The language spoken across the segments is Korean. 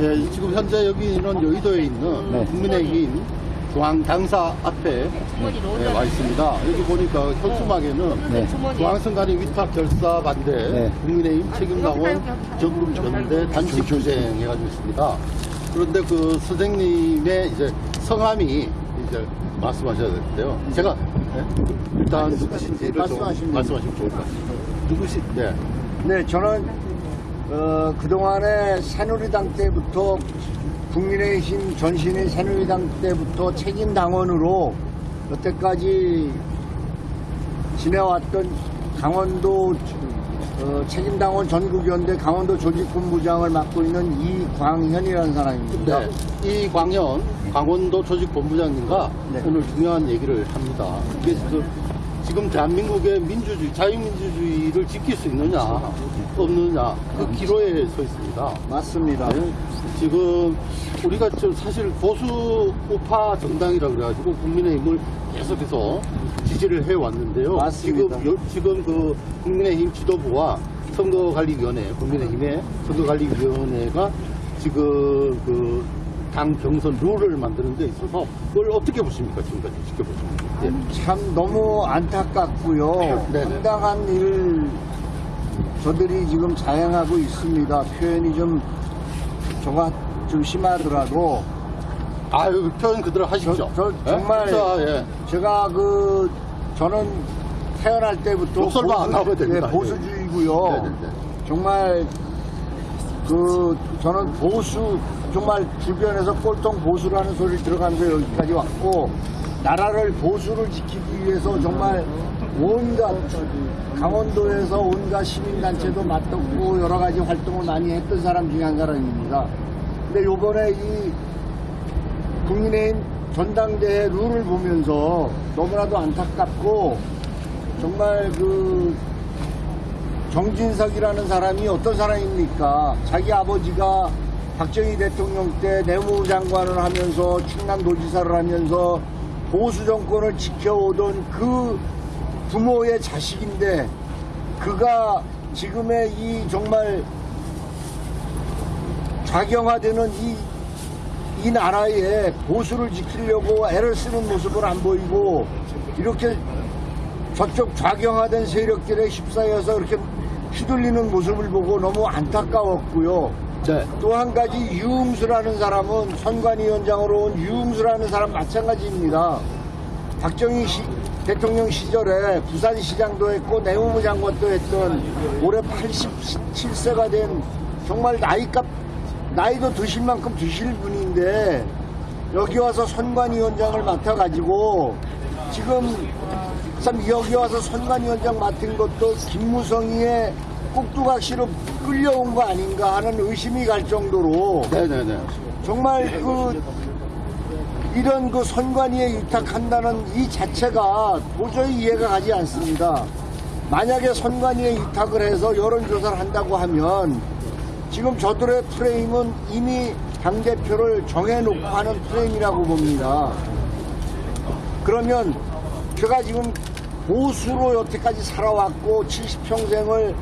예, 지금 현재 여기는 여의도에 있는 네. 국민의힘 중앙 당사 앞에 예, 와 있습니다. 여기 보니까 현수막에는 네. 중앙선관위 위탁 결사 반대 네. 국민의힘 책임당원 정금 전대 단식 교쟁 해가지고 있습니다. 그런데 그 선생님의 이제 성함이 이제 말씀하셔야 되는데요. 제가 예, 일단 누구신지를 좀 말씀하시면 말씀하시면 좋을 것 같습니다. 누구시? 네. 네, 저는 어, 그동안에 새누리당 때부터 국민의힘 전신의 새누리당 때부터 책임 당원으로 여태까지 지내왔던 강원도 어, 책임 당원 전국연대 강원도 조직본부장을 맡고 있는 이광현이라는 사람입니다. 네, 이 광현 강원도 조직본부장님과 네. 오늘 중요한 얘기를 합니다. 이게 지금, 지금 대한민국의 민주주의, 자유민주주의를 지킬 수 있느냐, 없느냐, 그 기로에 서 있습니다. 맞습니다. 네, 지금 우리가 저 사실 보수 우파 정당이라 그래가지고 국민의힘을 계속해서 지지를 해왔는데요. 맞습니다. 지금, 요- 지금 그 국민의힘 지도부와 선거관리위원회, 국민의힘의 선거관리위원회가 지금 그 당 경선 룰을 만드는 데 있어서 그걸 어떻게 보십니까? 지금까지 지켜보십니까? 예. 참 너무 안타깝고요. 네네. 황당한 일 저들이 지금 자행하고 있습니다. 표현이 좀 저가 좀 심하더라도 아유, 표현 그대로 하십시오. 저- 저 예? 정말 자, 예. 제가 그 저는 태어날 때부터 욕설만 안 나오면 됩니다. 네, 보수주의고요. 네 네 네. 정말 그 저는 보수 정말 주변에서 꼴통 보수라는 소리를 들어가면서 여기까지 왔고 나라를 보수를 지키기 위해서 정말 온갖 강원도에서 온갖 시민단체도 맞섰고 여러 가지 활동을 많이 했던 사람 중에 한 사람입니다. 근데 요번에 이 국민의힘 전당대회 룰을 보면서 너무나도 안타깝고 정말 그 정진석이라는 사람이 어떤 사람입니까? 자기 아버지가 박정희 대통령 때 내무부 장관을 하면서 충남도지사를 하면서 보수 정권을 지켜오던 그 부모의 자식인데 그가 지금의 이 정말 좌경화되는 이, 이 나라에 보수를 지키려고 애를 쓰는 모습을 안 보이고 이렇게 저쪽 좌경화된 세력들에 휩싸여서 이렇게 휘둘리는 모습을 보고 너무 안타까웠고요. 네. 또한 가지 유흥수라는 사람은 선관위원장으로 온 유흥수라는 사람 마찬가지입니다. 박정희 시- 대통령 시절에 부산시장도 했고 내무부 장관도 했던 올해 87세가 된 정말 나이값 나이도 드실 만큼 드실 분인데 여기 와서 선관위원장을 맡아가지고 지금 참 여기 와서 선관위원장 맡은 것도 김무성이의 꼭두각시로 끌려온 거 아닌가 하는 의심이 갈 정도로 네네네. 정말 그 이런 그 선관위에 위탁한다는 이 자체가 도저히 이해가 가지 않습니다. 만약에 선관위에 위탁을 해서 여론조사를 한다고 하면 지금 저들의 프레임은 이미 당대표를 정해놓고 하는 프레임이라고 봅니다. 그러면 제가 지금 보수로 여태까지 살아왔고 70평생을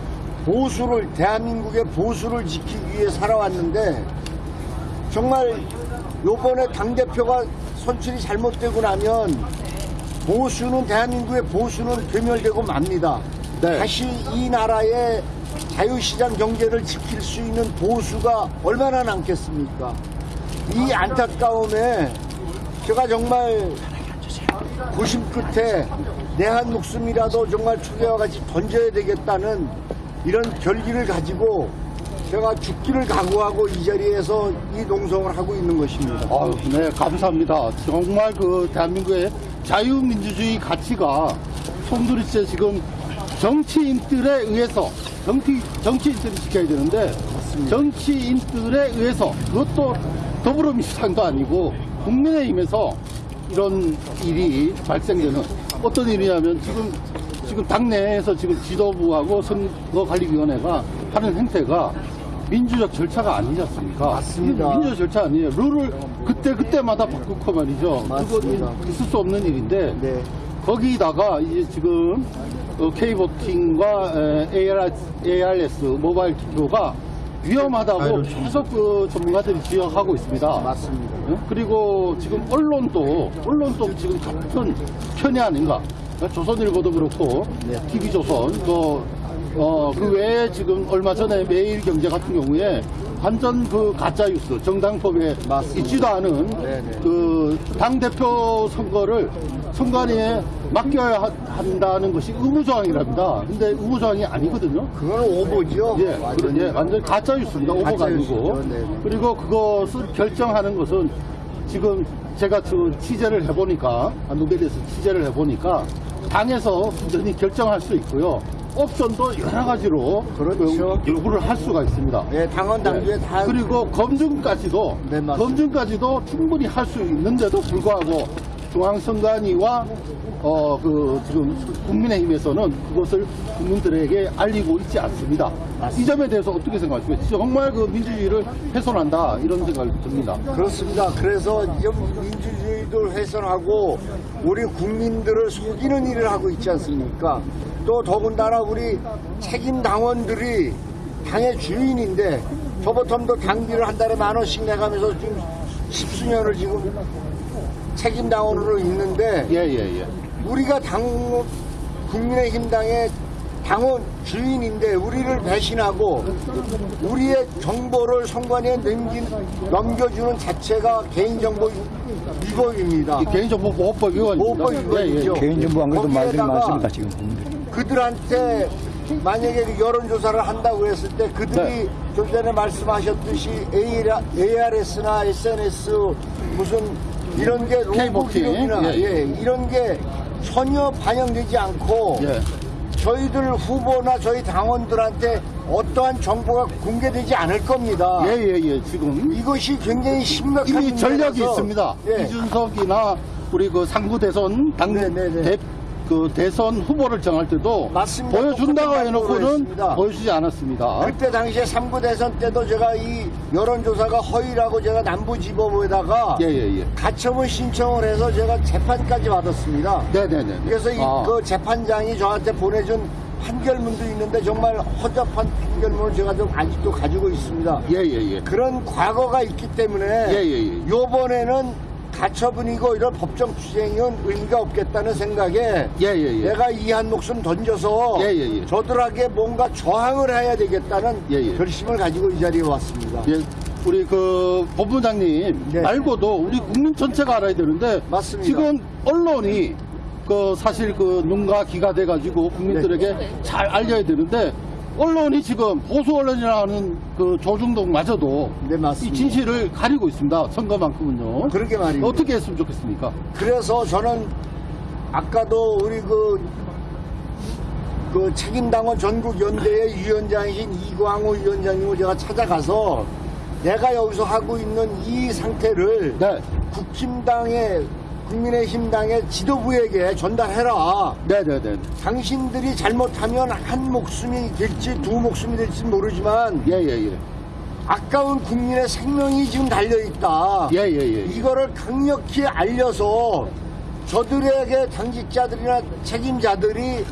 보수를 대한민국의 보수를 지키기 위해 살아왔는데 정말 요번에 당대표가 선출이 잘못되고 나면 보수는 대한민국의 보수는 괴멸되고 맙니다. 네. 다시 이 나라의 자유시장 경제를 지킬 수 있는 보수가 얼마나 남겠습니까? 이 안타까움에 제가 정말 고심 끝에 내 한 목숨이라도 정말 추계와 같이 던져야 되겠다는 이런 결기를 가지고 제가 죽기를 각오하고 이 자리에서 이 농성을 하고 있는 것입니다. 아유, 네, 감사합니다. 정말 그 대한민국의 자유민주주의 가치가 송두리째 지금 정치인들에 의해서 정치, 정치인들이 지켜야 되는데 정치인들에 의해서 그것도 더불어민주당도 아니고 국민의힘에서 이런 일이 발생되는 어떤 일이냐면 지금 지금 당내에서 지금 지도부하고 선거관리위원회가 하는 행태가 민주적 절차가 아니지 않습니까? 맞습니다. 민주적 절차 아니에요. 룰을 그때 그때마다 바꾸고 말이죠. 맞습니다. 그거 있을 수 없는 일인데 네. 거기다가 이제 지금 어, 에, ARS, 모바일 투표가 위험하다고 계속 그 전문가들이 지적하고 있습니다. 맞습니다. 예? 그리고 지금 언론도 언론도 지금 같은 편이 아닌가. 조선일보도 그렇고 네. TV조선 또 어, 그 외에 지금 얼마 전에 매일경제 같은 경우에 완전 그 가짜 뉴스 정당법에 맞습니다. 있지도 않은 네네. 그당 대표 선거를 선관위에 맡겨야 하- 한다는 것이 의무조항이랍니다. 근데 의무조항이 아니거든요. 그건 오보죠. 예. 그런, 예, 완전 가짜 뉴스입니다. 가짜 아니고. 네. 그리고 그것을 결정하는 것은 지금 제가 그 취재를 해보니까, 노벨에서 취재를 해보니까, 당에서 완전히 결정할 수 있고요. 옵션도 여러 가지로 그렇죠. 그 요구를 할 수가 있습니다. 예, 당원 당규에 네. 다 그리고 검증까지도 네. 검증까지도 충분히 할 수 있는데도 불구하고 중앙선관위와 어 그 지금 국민의힘에서는 그것을 국민들에게 알리고 있지 않습니다. 이 점에 대해서 어떻게 생각하십니까? 정말 그 민주주의를 훼손한다 이런 생각이 듭니다. 그렇습니다. 그래서 이 민주주의를 훼손하고 우리 국민들을 속이는 일을 하고 있지 않습니까? 또 더군다나 우리 책임 당원들이 당의 주인인데 저보텀도 당비를 한 달에 만 원씩 내가면서 지금 십수년을 지금 책임 당원으로 있는데 예, 예, 예. 우리가 당 국민의힘 당의 당원 주인인데 우리를 배신하고 우리의 정보를 선관위에 넘긴, 넘겨주는 자체가 개인정보 위법입니다. 이 개인정보 보호법 위반입니다. 보호법 위반이죠. 예, 예. 개인정보 안 그래도 말들이 거기에다가 많습니다 지금 국민들. 그들한테 만약에 그 여론조사를 한다고 했을 때 그들이 네. 좀 전에 말씀하셨듯이 ARS나 SNS 무슨 이런 게 K-보팅. 기록이나 예, 예. 예, 이런 게 전혀 반영되지 않고 예. 저희들 후보나 저희 당원들한테 어떠한 정보가 공개되지 않을 겁니다. 예, 예, 예. 지금 이것이 굉장히 심각한 이미 전략이 문제라서, 있습니다. 예. 이준석이나 우리 그 상부 대선 당 네, 네, 네. 대, 그 대선 후보를 정할 때도 맞습니다. 보여준다고 해놓고는 보여주지 않았습니다. 그때 당시에 3부 대선 때도 제가 이 여론조사가 허위라고 제가 남부지법에다가 예, 예, 예. 가처분 신청을 해서 제가 재판까지 받았습니다. 네네네. 그래서 이, 아, 그 재판장이 저한테 보내준 판결문도 있는데 정말 허접한 판결문을 제가 좀 아직도 가지고 있습니다. 예, 예, 예. 그런 과거가 있기 때문에 예, 예, 예. 요번에는 가처분이고 이런 법정 투쟁은 의미가 없겠다는 생각에 예, 예, 예. 내가 이 한 목숨 던져서 예, 예, 예. 저들에게 뭔가 저항을 해야 되겠다는 예, 예. 결심을 가지고 이 자리에 왔습니다. 예, 우리 그 본부장님 네. 말고도 우리 국민 전체가 알아야 되는데 맞습니다. 지금 언론이 그 사실 그 눈과 귀가 돼가지고 국민들에게 네. 잘 알려야 되는데 언론이 지금 보수 언론이라는 그 조중동마저도 네, 이 맞습니다. 진실을 가리고 있습니다. 선거만큼은요. 그러게 말입니다. 어떻게 했으면 좋겠습니까? 그래서 저는 아까도 우리 그, 그 책임당원 전국연대의 위원장이신 이광호 위원장님을 제가 찾아가서 내가 여기서 하고 있는 이 상태를 네, 국힘당의 국민의힘당의 지도부에게 전달해라. 네, 네, 네. 당신들이 잘못하면 한 목숨이 될지 두 목숨이 될지 모르지만 예, 예, 예. 아까운 국민의 생명이 지금 달려있다. 예, 예, 예. 이거를 강력히 알려서 저들에게 당직자들이나 책임자들이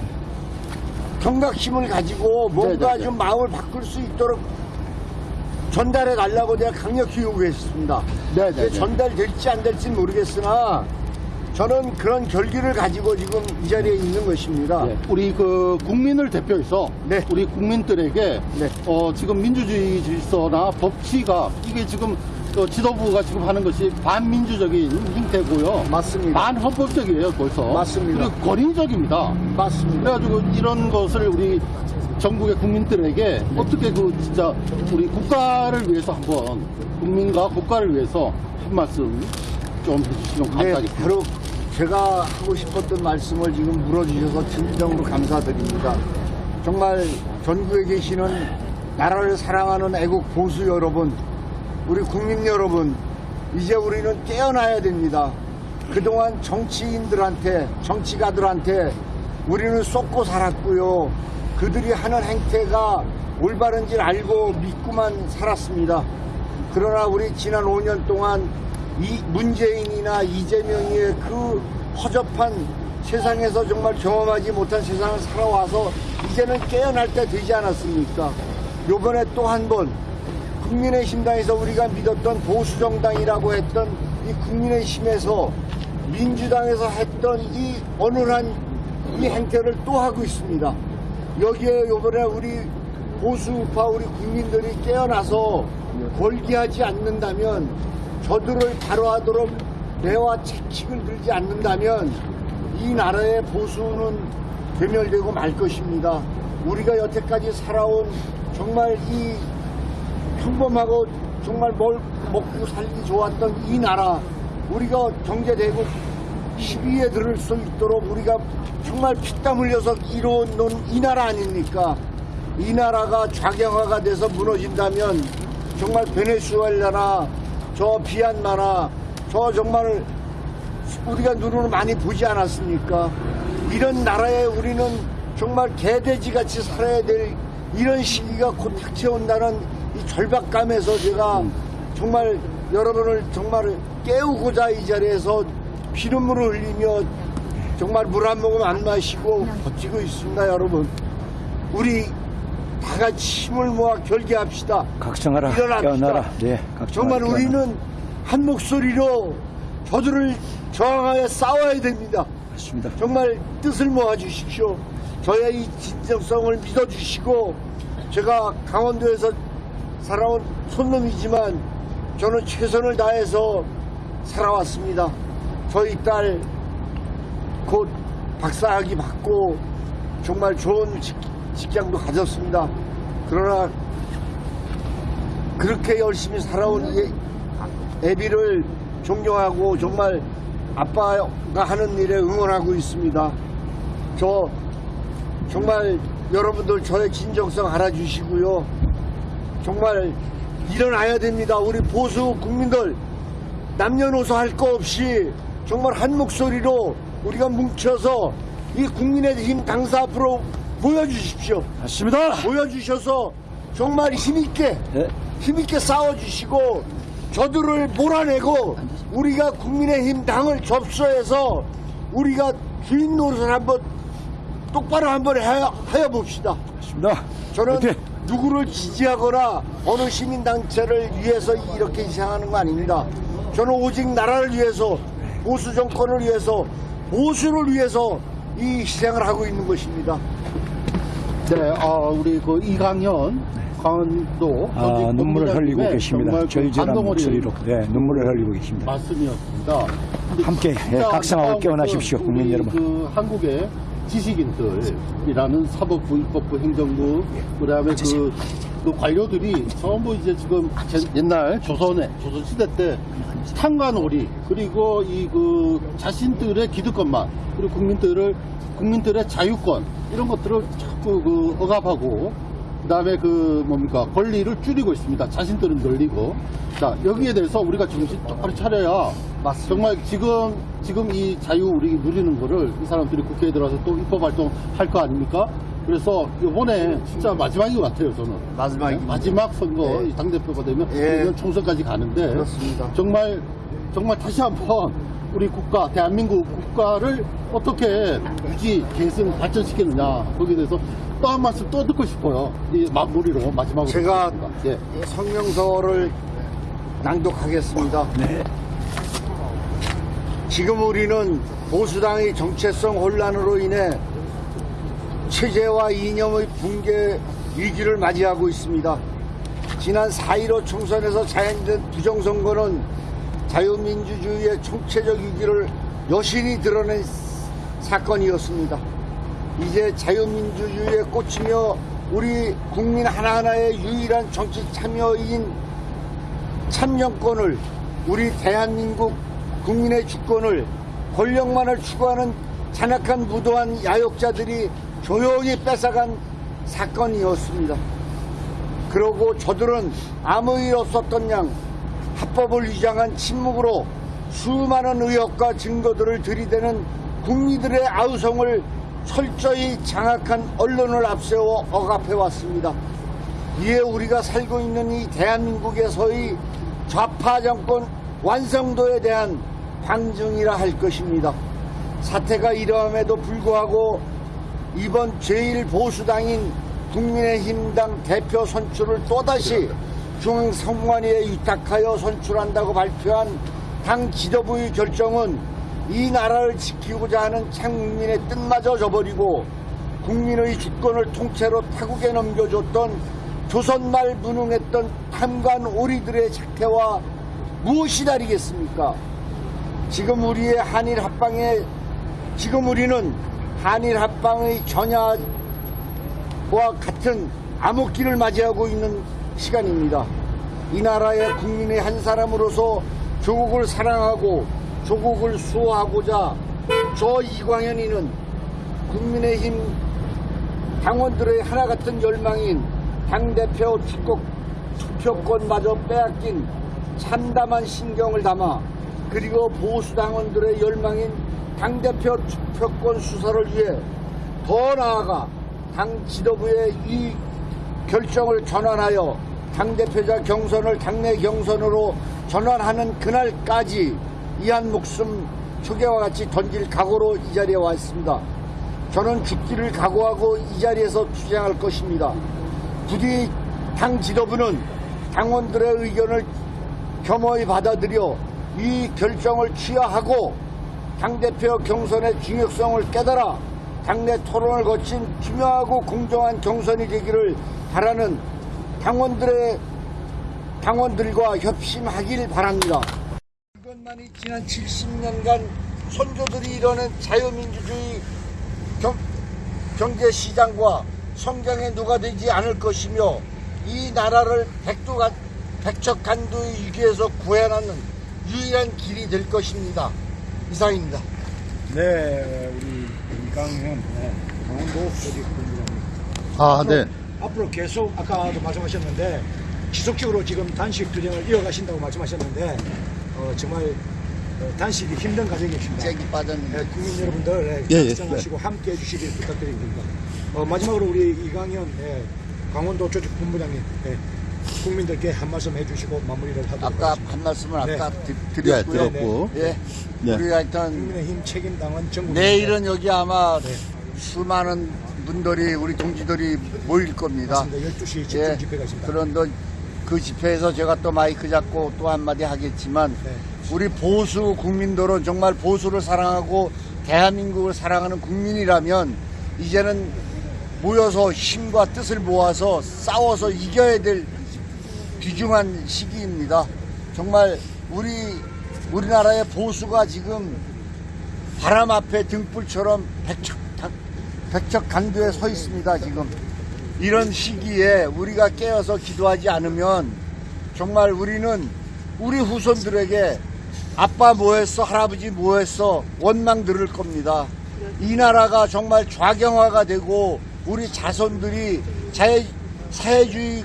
경각심을 가지고 뭔가 네, 네, 네. 좀 마음을 바꿀 수 있도록 전달해 달라고 내가 강력히 요구했습니다. 네, 이게 네, 네. 전달될지 안 될지 는 모르겠으나 저는 그런 결기를 가지고 지금 이 자리에 있는 것입니다. 예, 우리 그 국민을 대표해서 네. 우리 국민들에게 네. 어, 지금 민주주의 질서나 법치가 이게 지금 어, 지도부가 지금 하는 것이 반민주적인 형태고요. 맞습니다. 반헌법적이에요, 벌써. 맞습니다. 그리고 권위적입니다. 맞습니다. 그래가지고 이런 것을 우리 전국의 국민들에게 어떻게 그 진짜 우리 국가를 위해서 한번 국민과 국가를 위해서 한 말씀 좀 해주시면 네, 감사하겠습니다. 바로 제가 하고 싶었던 말씀을 지금 물어주셔서 진정으로 감사드립니다. 정말 전국에 계시는 나라를 사랑하는 애국 보수 여러분, 우리 국민 여러분, 이제 우리는 깨어나야 됩니다. 그동안 정치인들한테, 정치가들한테 우리는 쏟고 살았고요. 그들이 하는 행태가 올바른지 알고 믿고만 살았습니다. 그러나 우리 지난 5년 동안 이 문재인이나 이재명의 그 허접한 세상에서 정말 경험하지 못한 세상을 살아와서 이제는 깨어날 때 되지 않았습니까? 요번에 또 한 번 국민의힘당에서 우리가 믿었던 보수정당이라고 했던 이 국민의힘에서 민주당에서 했던 이 어눌한 이 행태를 또 하고 있습니다. 여기에 요번에 우리 보수파 우리 국민들이 깨어나서 골기하지 않는다면 저들을 바로하도록 매와 채찍을 들지 않는다면 이 나라의 보수는 괴멸되고 말 것입니다. 우리가 여태까지 살아온 정말 이 평범하고 정말 뭘 먹고 살기 좋았던 이 나라 우리가 경제대국 10위에 들을 수 있도록 우리가 정말 피땀 흘려서 이뤄온 이 나라 아닙니까? 이 나라가 좌경화가 돼서 무너진다면 정말 베네수엘라나 저 비안마나 저 정말 우리가 눈으로 많이 보지 않았습니까? 이런 나라에 우리는 정말 개돼지 같이 살아야 될 이런 시기가 곧 닥쳐온다는 이 절박감에서 제가 정말 여러분을 정말 깨우고자 이 자리에서 피눈물을 흘리며 정말 물 한 모금 안 마시고 버티고 있습니다, 여러분. 우리 다 같이 힘을 모아 결계합시다. 각성하라, 일어납시다. 네, 각성하라, 정말 깨어나라. 우리는 한 목소리로 저들을 저항하여 싸워야 됩니다. 맞습니다. 정말 뜻을 모아 주십시오. 저의 이 진정성을 믿어 주시고 제가 강원도에서 살아온 손놈이지만 저는 최선을 다해서 살아왔습니다. 저희 딸 곧 박사학위 받고 정말 좋은 직- 직장도 가졌습니다. 그러나 그렇게 열심히 살아온 이 애비를 존경하고 정말 아빠가 하는 일에 응원하고 있습니다. 저 정말 여러분들 저의 진정성 알아주시고요. 정말 일어나야 됩니다. 우리 보수 국민들 남녀노소 할 거 없이 정말 한 목소리로 우리가 뭉쳐서 이 국민의 힘 당사 앞으로 모여주십시오. 맞습니다. 모여주셔서 정말 힘있게 네. 힘있게 싸워주시고 저들을 몰아내고 우리가 국민의힘 당을 접수해서 우리가 주인 노릇을 한번 똑바로 한번 하여, 하여 봅시다. 맞습니다. 저는 화이팅! 누구를 지지하거나 어느 시민단체를 위해서 이렇게 희생하는 거 아닙니다. 저는 오직 나라를 위해서 보수 정권을 위해서 보수를 위해서 이 희생을 하고 있는 것입니다. 네, 아, 우리 그 이강현 강원도 아, 전직 눈물을 흘리고 계십니다. 그 절절한 목소리로 네, 눈물을 흘리고 계십니다. 말씀이었습니다. 함께, 예, 각성하고 깨어나십시오, 것은 국민 여러분. 그 한국의 지식인들이라는 사법부, 입법부, 행정부, 그다음에 그, 그 관료들이 전부 이제 지금 제- 옛날 조선에 조선 시대 때 탕관오리 그리고 이 그 자신들의 기득권만 그리고 국민들을 국민들의 자유권 이런 것들을 자꾸 그 억압하고 그 다음에 그 뭡니까 권리를 줄이고 있습니다. 자신들은 늘리고 자 여기에 대해서 우리가 정신 똑바로 차려야 맞습니다. 정말 지금 지금 이 자유 우리 누리는 거를 이 사람들이 국회에 들어와서 또 입법 활동 할 거 아닙니까? 그래서 이번에 진짜 마지막인 것 같아요 저는 마지막입니다. 마지막 선거 예. 당 대표가 되면 예. 총선까지 가는데 그렇습니다. 정말 정말 다시 한번 우리 국가 대한민국 국가를 어떻게 유지 계승 발전시키느냐 거기에 대해서 또 한 말씀 또 듣고 싶어요 이 마무리로 마지막으로 제가. 예. 이 성명서를 낭독하겠습니다. 지금 우리는 보수당의 정체성 혼란으로 인해 체제와 이념의 붕괴 위기를 맞이하고 있습니다. 지난 4.15 총선에서 자행된 부정선거는 자유민주주의의 총체적 위기를 여실히 드러낸 사건이었습니다. 이제 자유민주주의에 꽂히며 우리 국민 하나하나의 유일한 정치 참여인 참정권을 우리 대한민국 국민의 주권을 권력만을 추구하는 잔악한 무도한 야욕자들이 조용히 뺏어간 사건이었습니다. 그러고 저들은 아무 일 없었던 양 합법을 위장한 침묵으로 수많은 의혹과 증거들을 들이대는 국민들의 아우성을 철저히 장악한 언론을 앞세워 억압해왔습니다. 이에 우리가 살고 있는 이 대한민국에서의 좌파 정권 완성도에 대한 방증이라 할 것입니다. 사태가 이러함에도 불구하고 이번 제1보수당인 국민의힘당 대표 선출을 또다시 중앙선관위에 위탁하여 선출한다고 발표한 당 지도부의 결정은 이 나라를 지키고자 하는 창민의 뜻마저 저버리고 국민의 주권을 통째로 타국에 넘겨줬던 조선말 무능했던 탐관 오리들의 작태와 무엇이 다르겠습니까? 지금 우리의 한일 합방에 지금 우리는 한일 합방의 전야와 같은 암흑기를 맞이하고 있는 시간입니다. 이 나라의 국민의 한 사람으로서 조국을 사랑하고 조국을 수호하고자 저 이광현이는 국민의힘 당원들의 하나 같은 열망인 당대표 축복 투표권마저 빼앗긴 참담한 신경을 담아 그리고 보수 당원들의 열망인 당대표 투표권 수사를 위해 더 나아가 당 지도부의 이 결정을 전환하여 당대표자 경선을 당내 경선으로 전환하는 그날까지 이한 목숨 초계와 같이 던질 각오로 이 자리에 와 있습니다. 저는 죽기를 각오하고 이 자리에서 투쟁할 것입니다. 부디 당 지도부는 당원들의 의견을 겸허히 받아들여 이 결정을 취하하고 당대표 경선의 중요성을 깨달아 당내 토론을 거친 투명하고 공정한 경선이 되기를 바라는 당원들의 당원들과 협심하길 바랍니다. 이것만이 지난 70년간 선조들이 이뤄낸 자유민주주의 경, 경제시장과 성장에 누가 되지 않을 것이며 이 나라를 백두간, 백척간두의 위기에서 구해내는 유일한 길이 될 것입니다. 이상입니다. 네, 우리 이강현, 네, 강원도 조직 본부장님. 아, 네. 앞으로 계속 아까도 말씀하셨는데 지속적으로 지금 단식 투쟁을 이어가신다고 말씀하셨는데 어, 정말 어, 단식이 힘든 과정이십니다. 잭이 빠졌는데. 네, 국민 여러분들 예, 예. 시청하시고 함께 해주시길 부탁드립니다. 어, 마지막으로 우리 이강현 예, 강원도 조직 본부장님 예, 국민들께 한 말씀 해주시고 마무리를 하도록 아까 하겠습니다. 한 말씀을 네. 아까 드, 네, 드렸고요. 들었고. 예. 네. 우리가 하여튼 국민의힘 책임당원 정부 내일은 여기 아마 네. 수많은 분들이 우리 동지들이 모일 겁니다. 맞습니다. 12시 집중 예. 집회가 있습니다. 그런데 그 집회에서 제가 또 마이크 잡고 또 한마디 하겠지만 네. 우리 보수 국민들은 정말 보수를 사랑하고 대한민국을 사랑하는 국민이라면 이제는 모여서 힘과 뜻을 모아서 싸워서 이겨야 될 귀중한 시기입니다. 정말 우리 우리나라의 보수가 지금 바람 앞에 등불처럼 백척 백척 간두에 서 있습니다. 지금 이런 시기에 우리가 깨어서 기도하지 않으면 정말 우리는 우리 후손들에게 아빠 뭐했어 할아버지 뭐했어 원망 들을 겁니다. 이 나라가 정말 좌경화가 되고 우리 자손들이 자유, 사회주의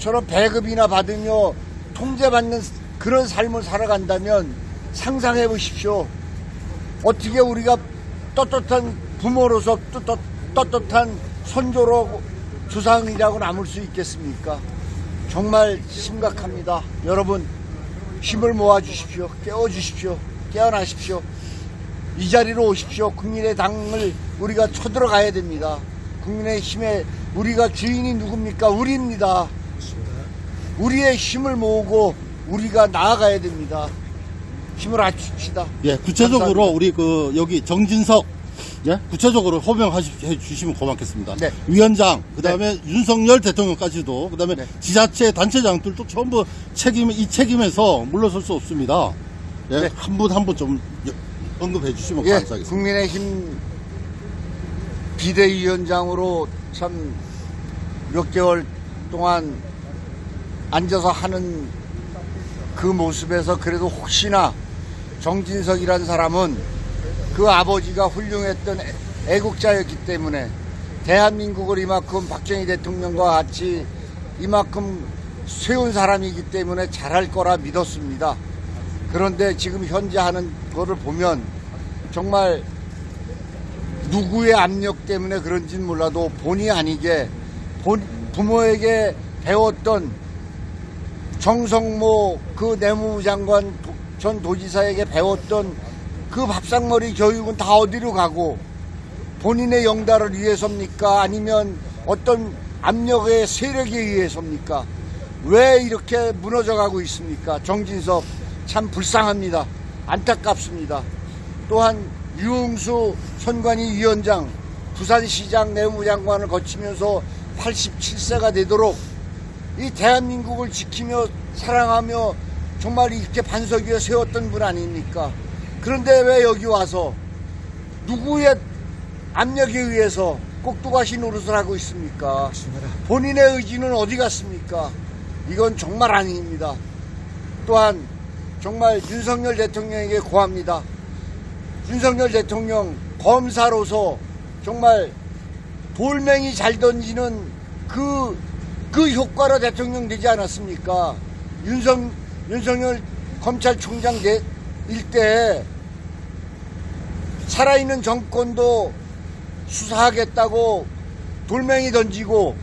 처럼 배급이나 받으며 통제받는 그런 삶을 살아간다면 상상해 보십시오. 어떻게 우리가 떳떳한 부모로서 떳떳, 떳떳한 선조로 조상이라고 남을 수 있겠습니까? 정말 심각합니다. 여러분 힘을 모아 주십시오. 깨워 주십시오. 깨어나십시오. 이 자리로 오십시오. 국민의 당을 우리가 쳐들어가야 됩니다. 국민의 힘에 우리가 주인이 누굽니까? 우리입니다. 우리의 힘을 모으고 우리가 나아가야 됩니다. 힘을 합칩시다. 예, 구체적으로 감사합니다. 우리 그 여기 정진석 예, 구체적으로 호명해 주시면 고맙겠습니다. 네. 위원장, 그 다음에 윤석열 대통령까지도 그 다음에 네. 지자체 단체장들도 전부 책임 이 책임에서 물러설 수 없습니다. 예, 네. 한분 한 분 좀 언급해 주시면 예, 감사하겠습니다. 국민의힘 비대위원장으로 참 몇 개월 동안 앉아서 하는 그 모습에서 그래도 혹시나 정진석이라는 사람은 그 아버지가 훌륭했던 애- 애국자였기 때문에 대한민국을 이만큼 박정희 대통령과 같이 이만큼 세운 사람이기 때문에 잘할 거라 믿었습니다. 그런데 지금 현재 하는 거를 보면 정말 누구의 압력 때문에 그런지는 몰라도 본의 아니게 본, 부모에게 배웠던 정성모 그 내무부 장관 도- 전 도지사에게 배웠던 그 밥상머리 교육은 다 어디로 가고 본인의 영달을 위해서입니까? 아니면 어떤 압력의 세력에 의해서입니까? 왜 이렇게 무너져 가고 있습니까? 정진석 참 불쌍합니다. 안타깝습니다. 또한 유흥수 선관위 위원장 부산시장 내무장관을 거치면서 87세가 되도록 이 대한민국을 지키며 사랑하며 정말 이렇게 반석 위에 세웠던 분 아닙니까? 그런데 왜 여기 와서 누구의 압력에 의해서 꼭두가시 노릇을 하고 있습니까? 본인의 의지는 어디 갔습니까? 이건 정말 아닙니다. 또한 정말 윤석열 대통령에게 고합니다. 윤석열 대통령 검사로서 정말 돌멩이 잘 던지는 그, 그 효과로 대통령 되지 않았습니까? 윤석, 윤석열 검찰총장 대- 일때 살아있는 정권도 수사하겠다고 돌멩이 던지고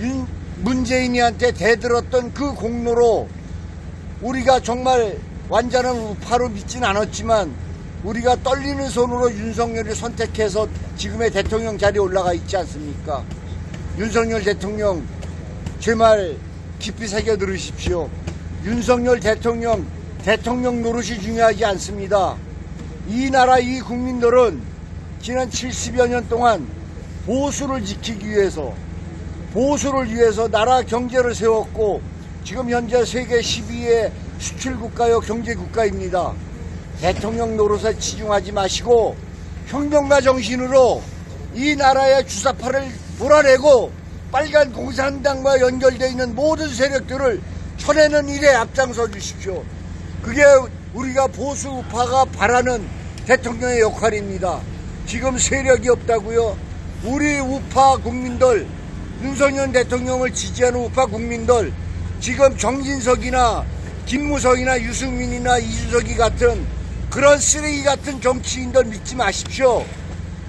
윤, 문재인이한테 대들었던 그 공로로 우리가 정말 완전한 우파로 믿진 않았지만 우리가 떨리는 손으로 윤석열을 선택해서 지금의 대통령 자리에 올라가 있지 않습니까? 윤석열 대통령 제 말 깊이 새겨 들으십시오. 윤석열 대통령 대통령 노릇이 중요하지 않습니다. 이 나라 이 국민들은 지난 70여 년 동안 보수를 지키기 위해서 보수를 위해서 나라 경제를 세웠고 지금 현재 세계 12위의 수출 국가요 경제 국가입니다. 대통령 노릇에 치중하지 마시고 혁명가 정신으로 이 나라의 주사파를 몰아내고 빨간 공산당과 연결되어 있는 모든 세력들을 쳐내는 일에 앞장서 주십시오. 그게 우리가 보수 우파가 바라는 대통령의 역할입니다. 지금 세력이 없다고요? 우리 우파 국민들, 윤석열 대통령을 지지하는 우파 국민들, 지금 정진석이나 김무성이나 유승민이나 이준석이 같은 그런 쓰레기 같은 정치인들 믿지 마십시오.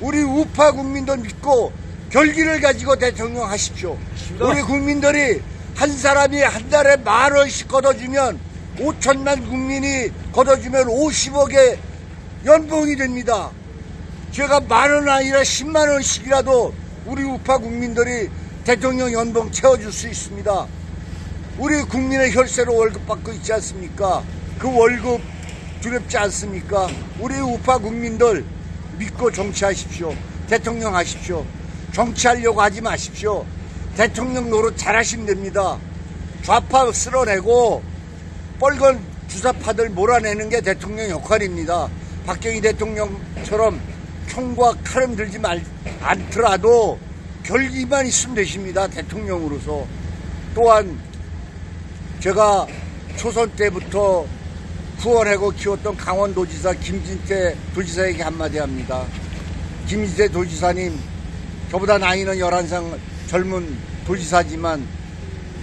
우리 우파 국민들 믿고 결기를 가지고 대통령 하십시오. 우리 국민들이 한 사람이 한 달에 만 원씩 걷어주면 5천만 국민이 걷어주면 50억의 연봉이 됩니다. 제가 만 원 아니라 10만 원씩이라도 우리 우파 국민들이 대통령 연봉 채워줄 수 있습니다. 우리 국민의 혈세로 월급 받고 있지 않습니까? 그 월급 두렵지 않습니까? 우리 우파 국민들 믿고 정치하십시오. 대통령 하십시오. 정치하려고 하지 마십시오. 대통령 노릇 잘하시면 됩니다. 좌파 쓸어내고 뻘건 주사파들 몰아내는 게 대통령 역할입니다. 박정희 대통령처럼 총과 칼은 들지 말, 않더라도 결기만 있으면 되십니다. 대통령으로서. 또한 제가 초선 때부터 후원하고 키웠던 강원도지사 김진태 도지사에게 한마디 합니다. 김진태 도지사님, 저보다 나이는 11살 젊은 도지사지만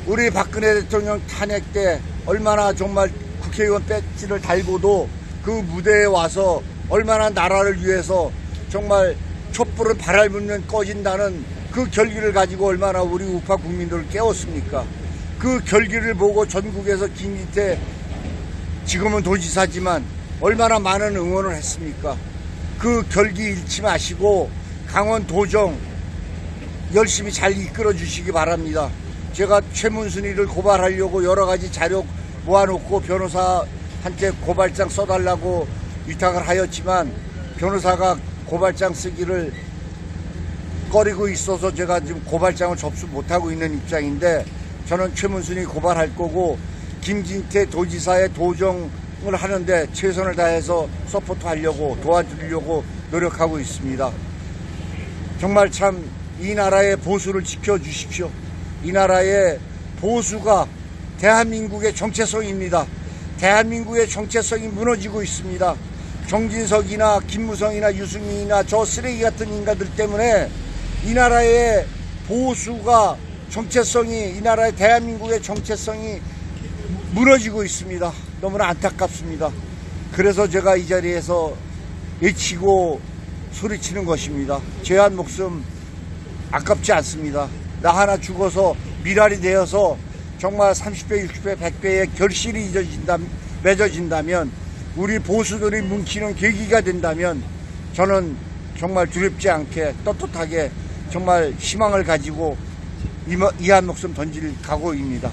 우리 박근혜 대통령 탄핵 때 얼마나 정말 국회의원 배지를 달고도 그 무대에 와서 얼마나 나라를 위해서 정말 촛불을 바랄붙는 꺼진다는 그 결기를 가지고 얼마나 우리 우파 국민들을 깨웠습니까? 그 결기를 보고 전국에서 김진태 지금은 도지사지만 얼마나 많은 응원을 했습니까? 그 결기 잃지 마시고 강원 도정 열심히 잘 이끌어 주시기 바랍니다. 제가 최문순이를 고발하려고 여러 가지 자료 모아놓고 변호사한테 고발장 써달라고 위탁을 하였지만 변호사가 고발장 쓰기를 꺼리고 있어서 제가 지금 고발장을 접수 못하고 있는 입장인데 저는 최문순이 고발할 거고 김진태 도지사의 도정을 하는데 최선을 다해서 support 하려고 도와주려고 노력하고 있습니다. 정말 참 이 나라의 보수를 지켜주십시오. 이 나라의 보수가 대한민국의 정체성입니다. 대한민국의 정체성이 무너지고 있습니다. 정진석이나 김무성이나 유승민이나 저 쓰레기 같은 인간들 때문에 이 나라의 보수가 정체성이 이 나라의 대한민국의 정체성이 무너지고 있습니다. 너무나 안타깝습니다. 그래서 제가 이 자리에서 외치고 소리치는 것입니다. 제한 목숨 아깝지 않습니다. 나 하나 죽어서 미랄이 되어서 정말 30배, 60배, 100배의 결실이 잊어진다, 맺어진다면 우리 보수들이 뭉치는 계기가 된다면 저는 정말 두렵지 않게 떳떳하게 정말 희망을 가지고 이한 목숨 던질 각오입니다.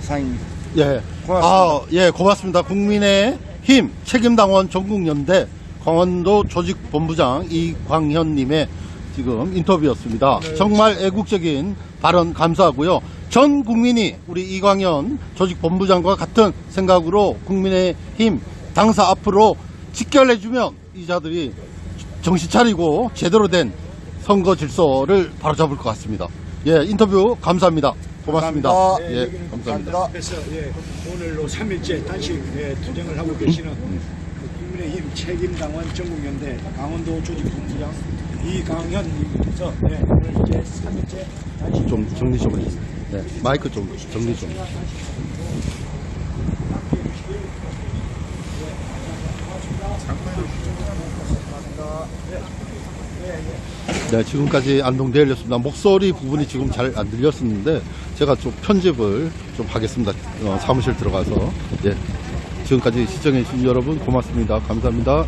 이상입니다. 예. 고맙습니다. 아, 예, 고맙습니다. 국민의 힘 책임당원 전국연대 강원도 조직본부장 이광현님의 지금 인터뷰였습니다. 정말 애국적인 발언 감사하고요. 전 국민이 우리 이광현 조직본부장과 같은 생각으로 국민의 힘 당사 앞으로 직결해주면 이 자들이 정신 차리고 제대로 된 선거 질서를 바로잡을 것 같습니다. 예, 인터뷰 감사합니다. 고맙습니다. 감사합니다. 예, 네, 감사합니다. 감사합니다. 그래서 예, 오늘로 3일째 단식 예, 투쟁을 하고 계시는 그 국민의힘 책임당원 전국연대 강원도 조직본부장 이강현님께서 예, 오늘 이제 3일째 단식 좀 정리 좀 해주세요. 네, 마이크 좀 정리 좀. 네, 지금까지 안동 대열이었습니다. 목소리 부분이 지금 잘 안 들렸었는데 제가 좀 편집을 좀 하겠습니다. 어, 사무실 들어가서. 예. 지금까지 시청해주신 여러분 고맙습니다. 감사합니다.